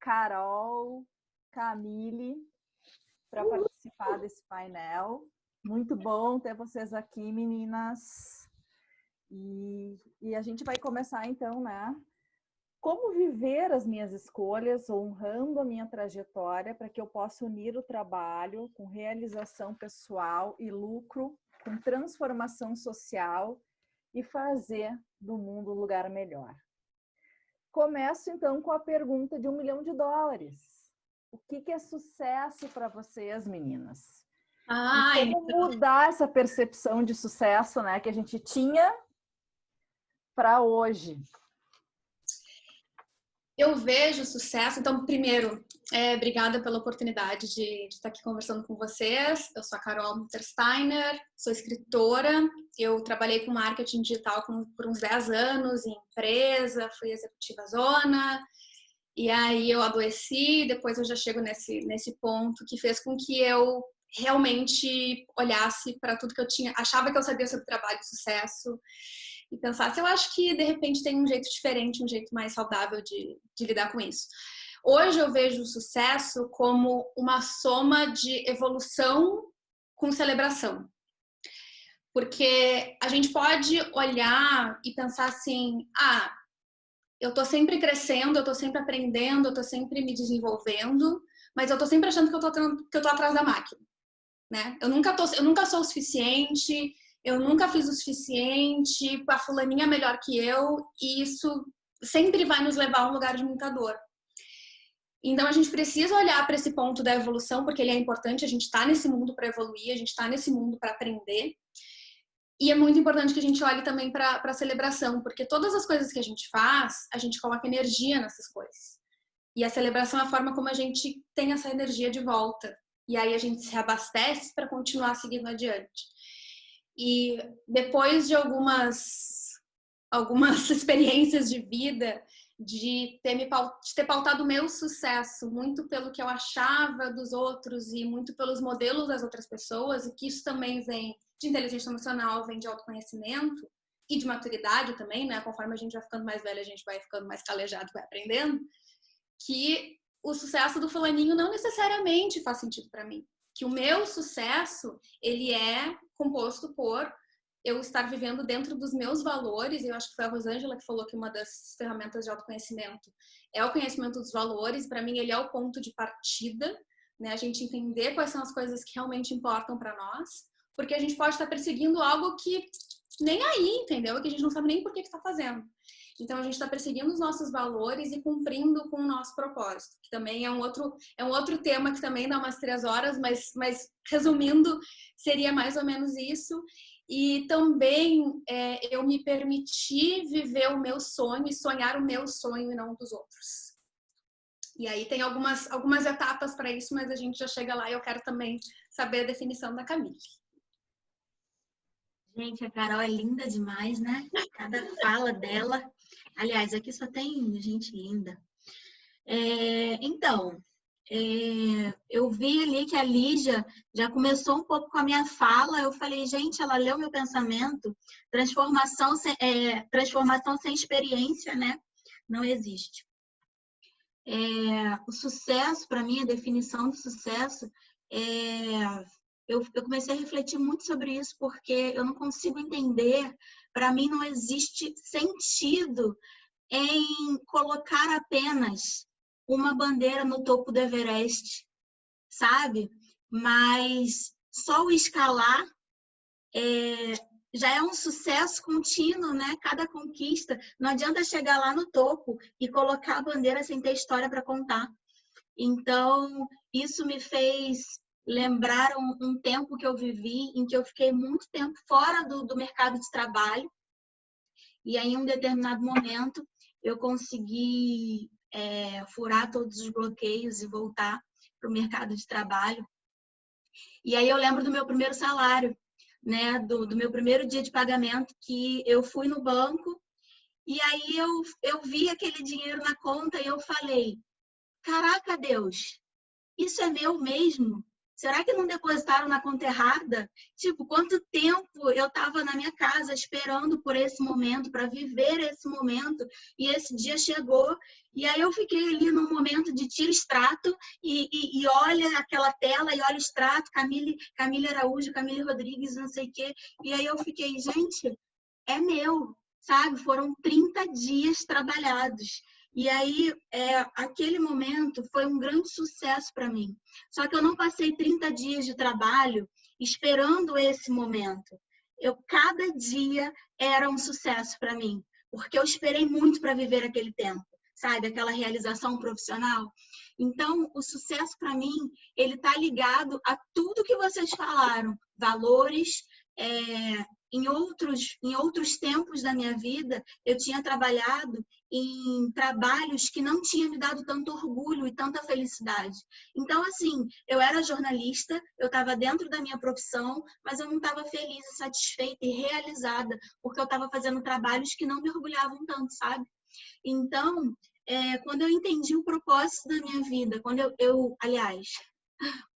Carol, Camille, para participar desse painel. Muito bom ter vocês aqui, meninas. E, e a gente vai começar então, né? Como viver as minhas escolhas, honrando a minha trajetória, para que eu possa unir o trabalho com realização pessoal e lucro, com transformação social e fazer do mundo um lugar melhor. Começo então com a pergunta de um milhão de dólares. O que, que é sucesso para vocês, meninas? Ah, como então... mudar essa percepção de sucesso, né, que a gente tinha para hoje? Eu vejo sucesso. Então, primeiro, é, obrigada pela oportunidade de, de, estar aqui conversando com vocês. Eu sou a Carol Muttersteiner, sou escritora. Eu trabalhei com marketing digital com, por uns 10 anos em empresa, fui executiva zona. E aí eu adoeci, depois eu já chego nesse, nesse ponto que fez com que eu realmente olhasse para tudo que eu tinha, achava que eu sabia sobre trabalho e sucesso e pensasse, eu acho que de repente tem um jeito diferente, um jeito mais saudável de, de lidar com isso. Hoje eu vejo o sucesso como uma soma de evolução com celebração. Porque a gente pode olhar e pensar assim, ah, eu tô sempre crescendo, eu tô sempre aprendendo, eu tô sempre me desenvolvendo, mas eu tô sempre achando que eu tô, que eu tô atrás da máquina né? Eu nunca, tô, eu nunca sou o suficiente, eu nunca fiz o suficiente, a fulaninha é melhor que eu, e isso sempre vai nos levar a um lugar de muita dor. Então a gente precisa olhar para esse ponto da evolução, porque ele é importante, a gente está nesse mundo para evoluir, a gente está nesse mundo para aprender. E é muito importante que a gente olhe também para a celebração, porque todas as coisas que a gente faz, a gente coloca energia nessas coisas. E a celebração é a forma como a gente tem essa energia de volta e aí a gente se abastece para continuar seguindo adiante. E depois de algumas, algumas experiências de vida, de ter, me, de ter pautado o meu sucesso muito pelo que eu achava dos outros e muito pelos modelos das outras pessoas, e que isso também vem de inteligência emocional, vem de autoconhecimento e de maturidade também, né? Conforme a gente vai ficando mais velha, a gente vai ficando mais calejado, vai aprendendo, que o sucesso do fulaninho não necessariamente faz sentido para mim. Que o meu sucesso, ele é composto por eu estar vivendo dentro dos meus valores, eu acho que foi a Rosângela que falou que uma das ferramentas de autoconhecimento é o conhecimento dos valores, para mim ele é o ponto de partida, né? A gente entender quais são as coisas que realmente importam para nós, porque a gente pode estar perseguindo algo que nem aí, entendeu? Que a gente não sabe nem por que está fazendo. Então a gente está perseguindo os nossos valores e cumprindo com o nosso propósito, que também é um outro, é um outro tema que também dá umas três horas, mas, mas resumindo, seria mais ou menos isso. E também é, eu me permiti viver o meu sonho e sonhar o meu sonho e não dos outros. E aí tem algumas, algumas etapas para isso, mas a gente já chega lá e eu quero também saber a definição da Camille. Gente, a Carol é linda demais, né? Cada fala dela. Aliás, aqui só tem gente linda. É, então, é, eu vi ali que a Lígia já começou um pouco com a minha fala. Eu falei, gente, ela leu meu pensamento. Transformação sem, é, transformação sem experiência, né? Não existe. É, o sucesso, para mim, a definição de sucesso é eu, eu comecei a refletir muito sobre isso porque eu não consigo entender, para mim não existe sentido em colocar apenas uma bandeira no topo do Everest, sabe? Mas só o escalar é, já é um sucesso contínuo, né? Cada conquista. Não adianta chegar lá no topo e colocar a bandeira sem ter história para contar. Então, isso me fez lembrar um, um, tempo que eu vivi em que eu fiquei muito tempo fora do, do mercado de trabalho e aí em um determinado momento eu consegui é, furar todos os bloqueios e voltar para o mercado de trabalho. E aí eu lembro do meu primeiro salário, né, do, do meu primeiro dia de pagamento, que eu fui no banco e aí eu, eu vi aquele dinheiro na conta e eu falei, caraca Deus, isso é meu mesmo? Será que não depositaram na conta errada? Tipo, quanto tempo eu estava na minha casa esperando por esse momento, para viver esse momento, e esse dia chegou, e aí eu fiquei ali num momento de tiro extrato, e, e, e olha aquela tela, e olha o extrato, Camille, Camille Araújo, Camille Rodrigues, não sei o quê, e aí eu fiquei, gente, é meu, sabe? Foram 30 dias trabalhados. E aí, é, aquele momento foi um grande sucesso para mim. Só que eu não passei 30 dias de trabalho esperando esse momento. Eu cada dia era um sucesso para mim, porque eu esperei muito para viver aquele tempo, sabe? Aquela realização profissional. Então, o sucesso para mim, ele tá ligado a tudo que vocês falaram, valores, é, em outros, em outros tempos da minha vida, eu tinha trabalhado em trabalhos que não tinham me dado tanto orgulho e tanta felicidade. Então, assim, eu era jornalista, eu estava dentro da minha profissão, mas eu não estava feliz satisfeita e realizada, porque eu estava fazendo trabalhos que não me orgulhavam tanto, sabe? Então, é, quando eu entendi o propósito da minha vida, quando eu, eu aliás,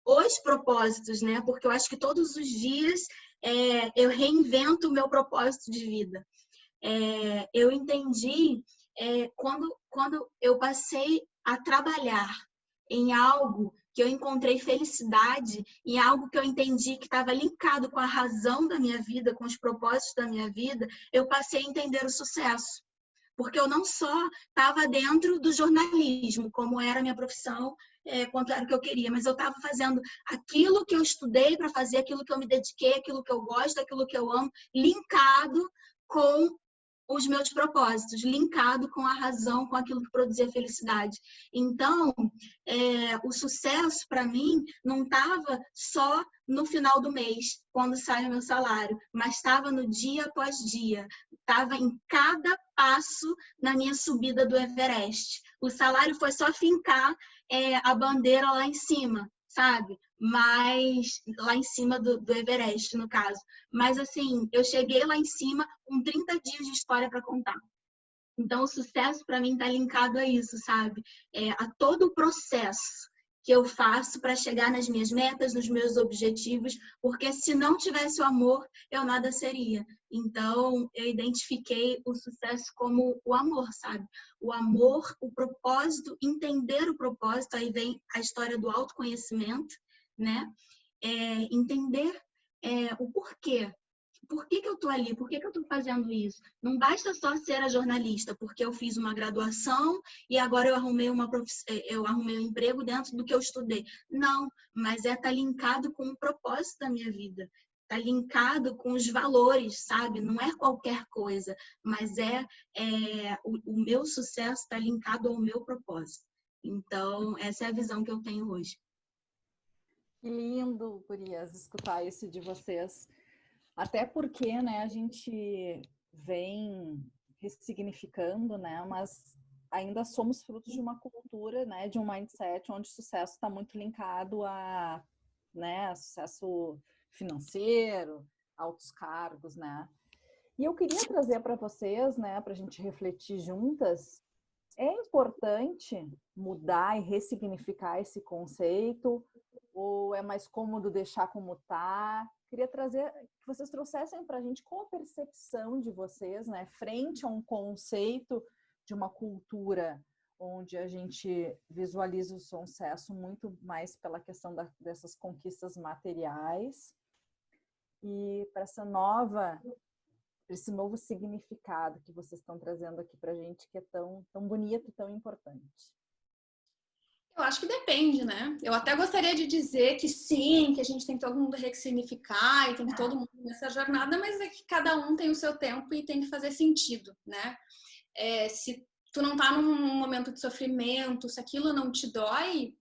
os propósitos, né? Porque eu acho que todos os dias é, eu reinvento o meu propósito de vida. É, eu entendi é, quando, quando eu passei a trabalhar em algo que eu encontrei felicidade, em algo que eu entendi que estava linkado com a razão da minha vida, com os propósitos da minha vida, eu passei a entender o sucesso. Porque eu não só estava dentro do jornalismo, como era a minha profissão, é, quanto era o que eu queria, mas eu estava fazendo aquilo que eu estudei para fazer, aquilo que eu me dediquei, aquilo que eu gosto, aquilo que eu amo, linkado com os meus propósitos, linkado com a razão, com aquilo que produzia felicidade. Então, é, o sucesso para mim não estava só no final do mês, quando sai o meu salário, mas estava no dia após dia, estava em cada passo na minha subida do Everest. O salário foi só fincar é, a bandeira lá em cima, sabe? Mas lá em cima do, do Everest, no caso. Mas assim, eu cheguei lá em cima com 30 dias de história para contar. Então, o sucesso para mim está linkado a isso, sabe? É, a todo o processo que eu faço para chegar nas minhas metas, nos meus objetivos, porque se não tivesse o amor, eu nada seria. Então, eu identifiquei o sucesso como o amor, sabe? O amor, o propósito, entender o propósito, aí vem a história do autoconhecimento, né? É, entender é, o porquê por que, que eu estou ali? Por que, que eu estou fazendo isso? Não basta só ser a jornalista, porque eu fiz uma graduação e agora eu arrumei, uma. Eh, eu arrumei um emprego dentro do que eu estudei. Não, mas é estar tá linkado com o propósito da minha vida. Está linkado com os valores, sabe? Não é qualquer coisa, mas é, é o, o meu sucesso está linkado ao meu propósito. Então, essa é a visão que eu tenho hoje. Que lindo, Gurias, escutar isso de vocês. Até porque, né, a gente vem ressignificando, né, mas ainda somos frutos de uma cultura, né, de um mindset onde sucesso está muito linkado a, né, sucesso financeiro, altos cargos, né. E eu queria trazer para vocês, né, para a gente refletir juntas, é importante mudar e ressignificar esse conceito ou é mais cômodo deixar como está? Queria trazer que vocês trouxessem para a gente qual a percepção de vocês, né, frente a um conceito de uma cultura onde a gente visualiza o sucesso muito mais pela questão da, dessas conquistas materiais e para essa nova, para esse novo significado que vocês estão trazendo aqui para a gente, que é tão, tão bonito e tão importante. Eu acho que depende, né? Eu até gostaria de dizer que sim, que a gente tem que todo mundo ressignificar e tem que todo mundo nessa jornada, mas é que cada um tem o seu tempo e tem que fazer sentido, né? É, se tu não tá num momento de sofrimento, se aquilo não te dói,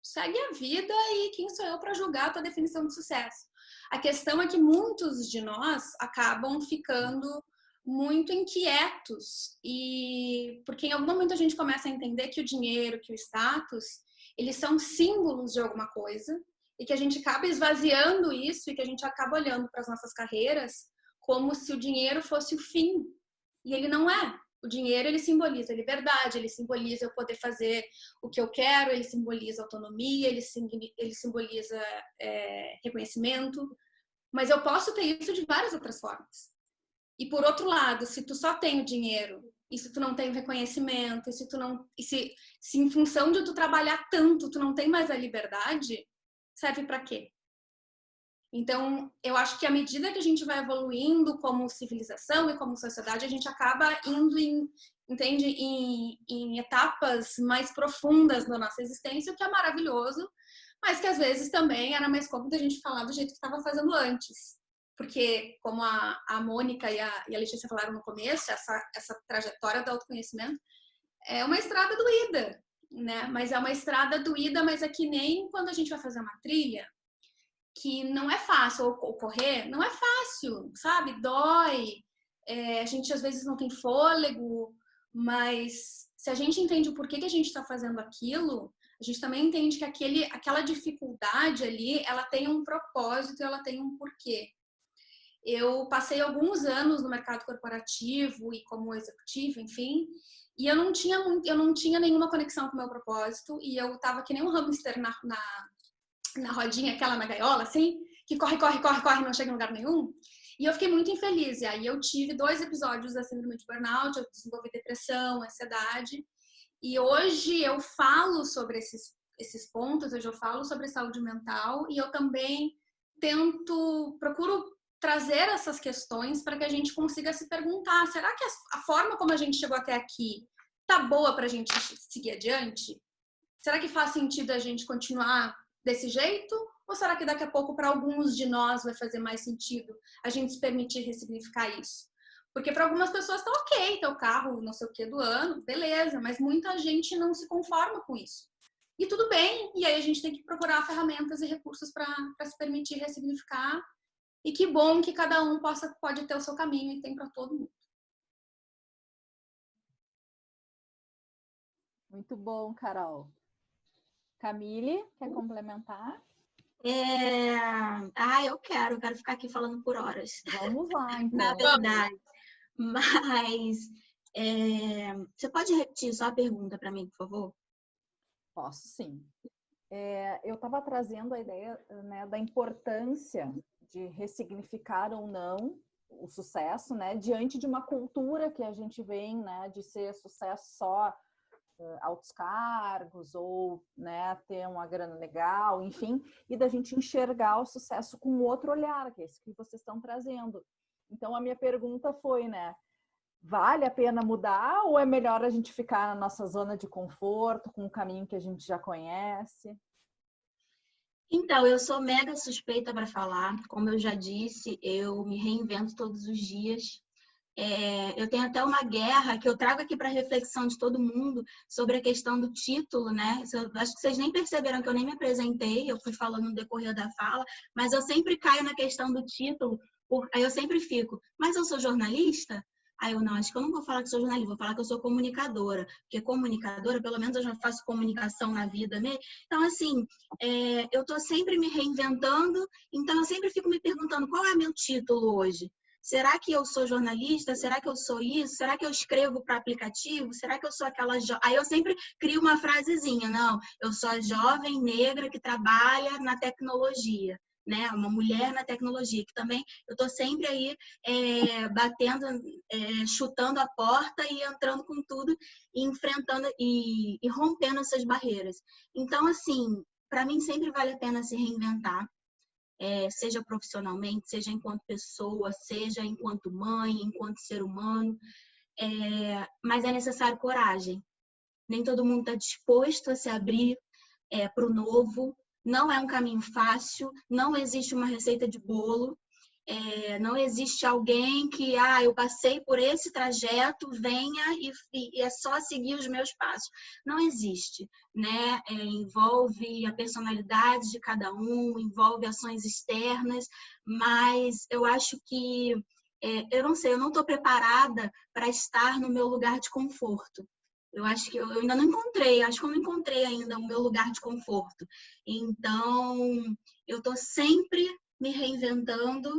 segue a vida e quem sou eu para julgar a tua definição de sucesso? A questão é que muitos de nós acabam ficando muito inquietos e porque em algum momento a gente começa a entender que o dinheiro, que o status, eles são símbolos de alguma coisa e que a gente acaba esvaziando isso e que a gente acaba olhando para as nossas carreiras como se o dinheiro fosse o fim. E ele não é. O dinheiro ele simboliza liberdade, ele simboliza eu poder fazer o que eu quero, ele simboliza autonomia, ele, ele simboliza é, reconhecimento. Mas eu posso ter isso de várias outras formas. E por outro lado, se tu só tem o dinheiro, e se tu não tem o reconhecimento, e se tu não, e se, se em função de tu trabalhar tanto, tu não tem mais a liberdade, serve para quê? Então, eu acho que à medida que a gente vai evoluindo como civilização e como sociedade, a gente acaba indo em, entende, em, em etapas mais profundas na nossa existência, o que é maravilhoso, mas que às vezes também era mais cômodo a gente falar do jeito que estava fazendo antes. Porque, como a, a Mônica e a, e a Letícia falaram no começo, essa, essa trajetória do autoconhecimento é uma estrada doída, né? Mas é uma estrada doída, mas é que nem quando a gente vai fazer uma trilha, que não é fácil, ou, correr, não é fácil, sabe? Dói, é, a gente às vezes não tem fôlego, mas se a gente entende o porquê que a gente está fazendo aquilo, a gente também entende que aquele, aquela dificuldade ali, ela tem um propósito, ela tem um porquê. Eu passei alguns anos no mercado corporativo e como executivo, enfim, e eu não tinha eu não tinha nenhuma conexão com o meu propósito e eu tava que nem um hamster na, na, na rodinha, aquela na gaiola, assim, que corre, corre, corre, corre, não chega em lugar nenhum. E eu fiquei muito infeliz. E aí eu tive dois episódios da síndrome de burnout, eu desenvolvi depressão, ansiedade. E hoje eu falo sobre esses, esses pontos, hoje eu falo sobre saúde mental e eu também tento, procuro trazer essas questões para que a gente consiga se perguntar: será que a forma como a gente chegou até aqui tá boa para a gente seguir adiante? Será que faz sentido a gente continuar desse jeito? Ou será que daqui a pouco, para alguns de nós, vai fazer mais sentido a gente se permitir ressignificar isso? Porque para algumas pessoas tá ok ter o carro não sei o que do ano, beleza, mas muita gente não se conforma com isso. E tudo bem, e aí a gente tem que procurar ferramentas e recursos para se permitir ressignificar. E que bom que cada um possa, pode ter o seu caminho e tem para todo mundo. Muito bom, Carol. Camille, quer complementar? É... Ah, eu quero, eu quero ficar aqui falando por horas. Vamos lá, então. Na verdade. Mas é, você pode repetir só a pergunta para mim, por favor? Posso sim. É, eu estava trazendo a ideia né, da importância de ressignificar ou não o sucesso, né, diante de uma cultura que a gente vem, né, de ser sucesso só uh, altos cargos ou, né, ter uma grana legal, enfim, e da gente enxergar o sucesso com outro olhar, que é esse que vocês estão trazendo. Então a minha pergunta foi, né? Vale a pena mudar ou é melhor a gente ficar na nossa zona de conforto, com um caminho que a gente já conhece? Então, eu sou mega suspeita para falar. Como eu já disse, eu me reinvento todos os dias. É, eu tenho até uma guerra que eu trago aqui para reflexão de todo mundo sobre a questão do título, né? Eu acho que vocês nem perceberam que eu nem me apresentei, eu fui falando no decorrer da fala, mas eu sempre caio na questão do título, por, aí eu sempre fico, mas eu sou jornalista? Aí eu, não, acho que eu não vou falar que sou jornalista, vou falar que eu sou comunicadora. Porque comunicadora, pelo menos eu já faço comunicação na vida mesmo. Então, assim, é, eu estou sempre me reinventando, então eu sempre fico me perguntando qual é meu título hoje. Será que eu sou jornalista? Será que eu sou isso? Será que eu escrevo para aplicativo? Será que eu sou aquela jo... Aí eu sempre crio uma frasezinha, não, eu sou a jovem negra que trabalha na tecnologia né? Uma mulher na tecnologia, que também eu estou sempre aí é, batendo, é, chutando a porta e entrando com tudo e enfrentando e, e rompendo essas barreiras. Então, assim, para mim sempre vale a pena se reinventar. É, seja profissionalmente, seja enquanto pessoa, seja enquanto mãe, enquanto ser humano, é, mas é necessário coragem. Nem todo mundo está disposto a se abrir é, para o novo, não é um caminho fácil, não existe uma receita de bolo, é, não existe alguém que, ah, eu passei por esse trajeto, venha e, e é só seguir os meus passos. Não existe, né? É, envolve a personalidade de cada um, envolve ações externas, mas eu acho que, é, eu não sei, eu não estou preparada para estar no meu lugar de conforto. Eu acho que eu, eu ainda não encontrei, acho que eu não encontrei ainda o meu lugar de conforto. Então, eu estou sempre me reinventando,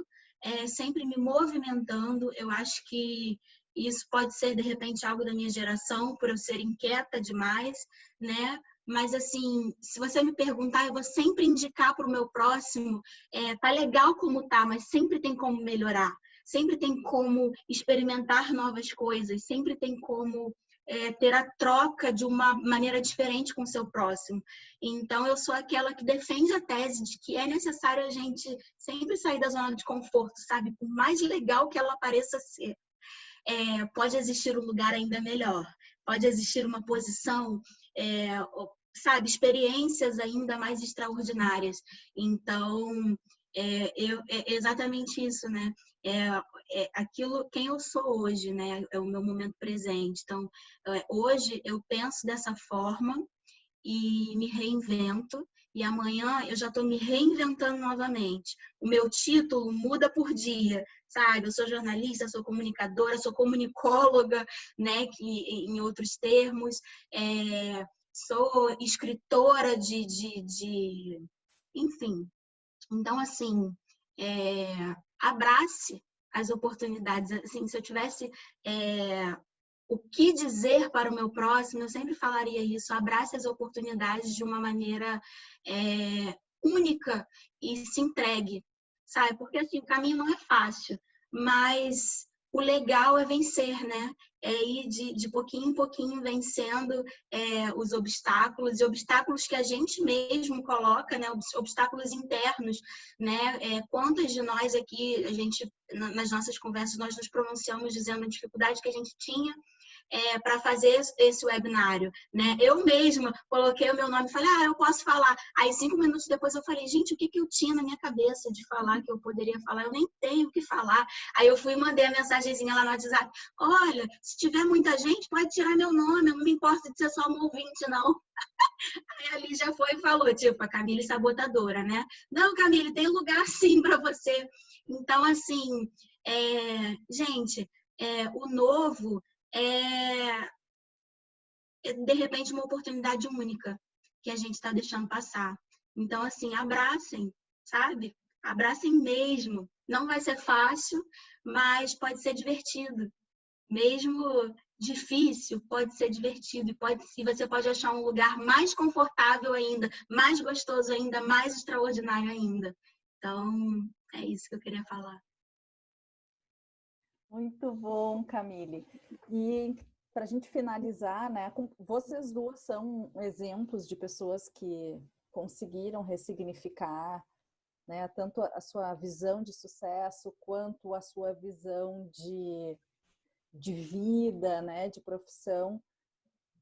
é, sempre me movimentando. Eu acho que Isso pode ser, de repente, algo da minha geração, por eu ser inquieta demais, né? Mas, assim, se você me perguntar, eu vou sempre indicar para o meu próximo: é, tá legal como tá, mas sempre tem como melhorar, sempre tem como experimentar novas coisas, sempre tem como é, ter a troca de uma maneira diferente com o seu próximo. Então, eu sou aquela que defende a tese de que é necessário a gente sempre sair da zona de conforto, sabe? Por mais legal que ela pareça ser, é, pode existir um lugar ainda melhor, pode existir uma posição, é, sabe, experiências ainda mais extraordinárias. Então, é, eu, é exatamente isso, né? É, é, aquilo quem eu sou hoje, né? É o meu momento presente. Então, é, hoje eu penso dessa forma e me reinvento. E amanhã eu já estou me reinventando novamente. O meu título muda por dia, sabe? Eu sou jornalista, sou comunicadora, sou comunicóloga, né? Que, em outros termos. É, sou escritora de, de, de, enfim. Então, assim, é, abrace as oportunidades. Assim, se eu tivesse é, o que dizer para o meu próximo, eu sempre falaria isso: abrace as oportunidades de uma maneira é, única e se entregue, sabe? Porque assim, o caminho não é fácil, mas o legal é vencer, né? É ir de, de pouquinho em pouquinho vencendo é, os obstáculos e obstáculos que a gente mesmo coloca, né? Obstáculos internos, né? É, quantas de nós aqui, a gente, nas nossas conversas, nós nos pronunciamos dizendo a dificuldade que a gente tinha é, para fazer esse webinário, né? Eu mesma coloquei o meu nome e falei, ah, eu posso falar. Aí, cinco minutos depois, eu falei, gente, o que, que eu tinha na minha cabeça de falar que eu poderia falar? Eu nem tenho o que falar. Aí, eu fui e mandei a mensagenzinha lá no WhatsApp, olha, se tiver muita gente, pode tirar meu nome, eu não me importo de ser só um ouvinte, não. Aí, ali já foi e falou, tipo, a Camille sabotadora, né? Não, Camille, tem lugar sim para você. Então, assim, é... gente, é, o novo é, é, de repente, uma oportunidade única que a gente está deixando passar. Então, assim, abracem, sabe? Abracem mesmo. Não vai ser fácil, mas pode ser divertido. Mesmo difícil, pode ser divertido e pode e você pode achar um lugar mais confortável ainda, mais gostoso ainda, mais extraordinário ainda. Então, é isso que eu queria falar. Muito bom, Camille. E para a gente finalizar, né, vocês duas são exemplos de pessoas que conseguiram ressignificar né, tanto a sua visão de sucesso quanto a sua visão de, de vida, né, de profissão.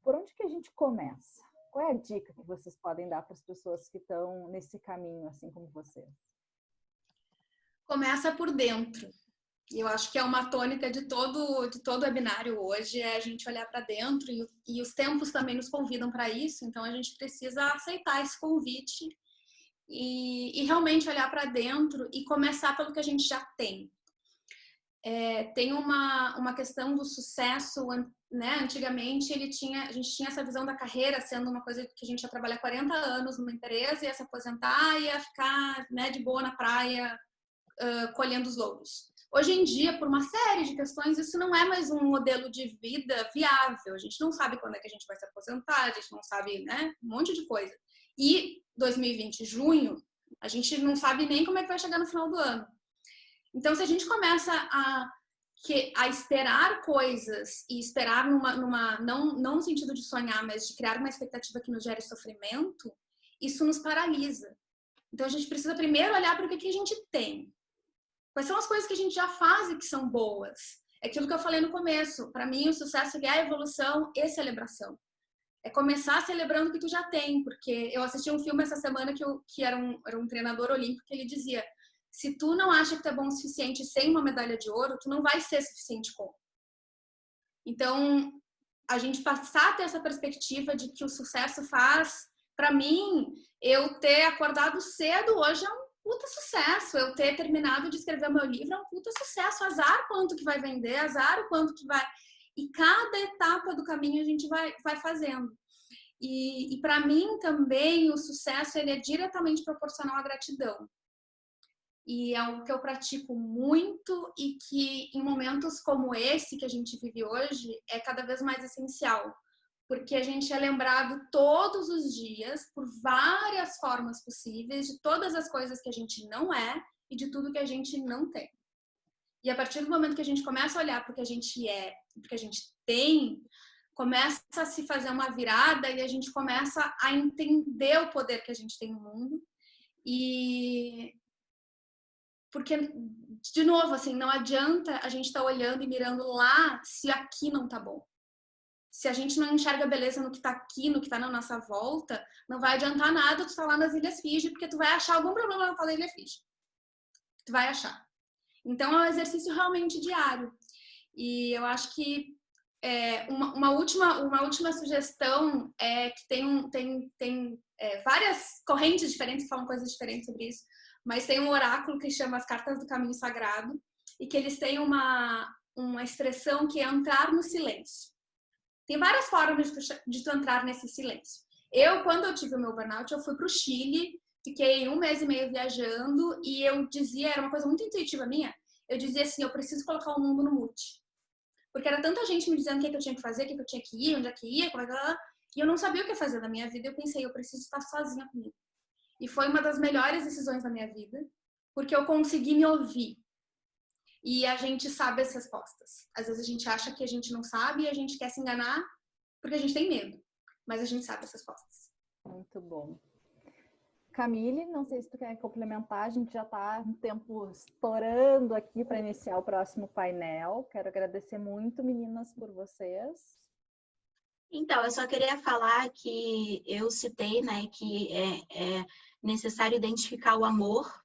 Por onde que a gente começa? Qual é a dica que vocês podem dar para as pessoas que estão nesse caminho, assim como vocês? Começa por dentro e eu acho que é uma tônica de todo de todo webinário hoje é a gente olhar para dentro e, e, os tempos também nos convidam para isso, então a gente precisa aceitar esse convite e, e realmente olhar para dentro e começar pelo que a gente já tem. É, tem uma, uma questão do sucesso, né? Antigamente ele tinha, a gente tinha essa visão da carreira sendo uma coisa que a gente ia trabalhar 40 anos numa empresa, ia se aposentar, ia ficar né, de boa na praia uh, colhendo os louros. Hoje em dia, por uma série de questões, isso não é mais um modelo de vida viável. A gente não sabe quando é que a gente vai se aposentar, a gente não sabe, né? Um monte de coisa. E 2020, junho, a gente não sabe nem como é que vai chegar no final do ano. Então, se a gente começa a, que, a esperar coisas e esperar numa, numa não, não no sentido de sonhar, mas de criar uma expectativa que nos gere sofrimento, isso nos paralisa. Então, a gente precisa primeiro olhar para o que, que a gente tem. Quais são as coisas que a gente já faz e que são boas? É aquilo que eu falei no começo. Para mim, o sucesso é a evolução e celebração. É começar celebrando o que tu já tem, porque eu assisti um filme essa semana que, eu, que era, um, era um treinador olímpico que ele dizia: se tu não acha que tu é bom o suficiente sem uma medalha de ouro, tu não vai ser suficiente com. Então, a gente passar a ter essa perspectiva de que o sucesso faz, para mim, eu ter acordado cedo hoje é um puta sucesso. Eu ter terminado de escrever o meu livro é um puta sucesso. Azar quanto que vai vender, azar o quanto que vai. E cada etapa do caminho a gente vai, vai fazendo. E, e para mim também o sucesso ele é diretamente proporcional à gratidão. e é algo que eu pratico muito e que em momentos como esse que a gente vive hoje é cada vez mais essencial, porque a gente é lembrado todos os dias por várias formas possíveis de todas as coisas que a gente não é e de tudo que a gente não tem. E a partir do momento que a gente começa a olhar para o que a gente é, para o que a gente tem, começa a se fazer uma virada e a gente começa a entender o poder que a gente tem no mundo. E porque de novo, assim, não adianta a gente estar tá olhando e mirando lá se aqui não tá bom. Se a gente não enxerga beleza no que tá aqui, no que tá na nossa volta, não vai adiantar nada tu estar tá lá nas Ilhas Fiji, porque tu vai achar algum problema na tua ilha Fiji. Tu vai achar. Então é um exercício realmente diário. E eu acho que é, uma, uma, última, uma última sugestão é que tem, um, tem, tem é, várias correntes diferentes que falam coisas diferentes sobre isso, mas tem um oráculo que chama as Cartas do Caminho Sagrado e que eles têm uma, uma expressão que é entrar no silêncio. Tem várias formas de tu, entrar nesse silêncio. Eu, quando eu tive o meu burnout, eu fui para o Chile, fiquei um mês e meio viajando e eu dizia, era uma coisa muito intuitiva minha, eu dizia assim, eu preciso colocar o mundo no mute. Porque era tanta gente me dizendo o que, é que eu tinha que fazer, o que, é que eu tinha que ir, onde é que ia, como é que... E eu não sabia o que fazer da minha vida. Eu pensei, eu preciso estar sozinha comigo. E foi uma das melhores decisões da minha vida, porque eu consegui me ouvir. E a gente sabe as respostas. Às vezes a gente acha que a gente não sabe e a gente quer se enganar porque a gente tem medo. Mas a gente sabe as respostas. Muito bom. Camille, não sei se tu quer complementar, a gente já está um tempo estourando aqui para iniciar o próximo painel. Quero agradecer muito, meninas, por vocês. Então, eu só queria falar que eu citei né, que é, é necessário identificar o amor,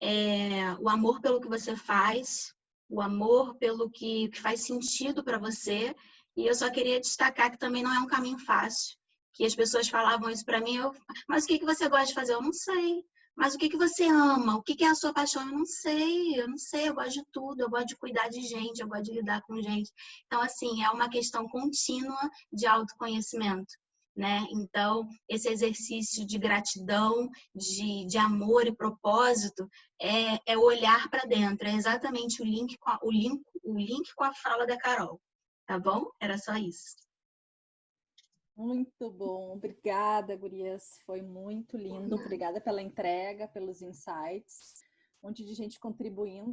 é, o amor pelo que você faz, o amor pelo que, que faz sentido para você, e eu só queria destacar que também não é um caminho fácil que as pessoas falavam isso para mim, eu, mas o que, que você gosta de fazer? Eu não sei. Mas o que, que você ama? O que, que é a sua paixão? Eu não sei, eu não sei, eu gosto de tudo, eu gosto de cuidar de gente, eu gosto de lidar com gente. Então, assim, é uma questão contínua de autoconhecimento. Né? Então, esse exercício de gratidão, de, de amor e propósito é, é olhar para dentro. É exatamente o link, com a, o, link, o link com a fala da Carol. Tá bom? Era só isso. Muito bom, obrigada, Gurias. Foi muito lindo. Obrigada pela entrega, pelos insights. Um monte de gente contribuindo.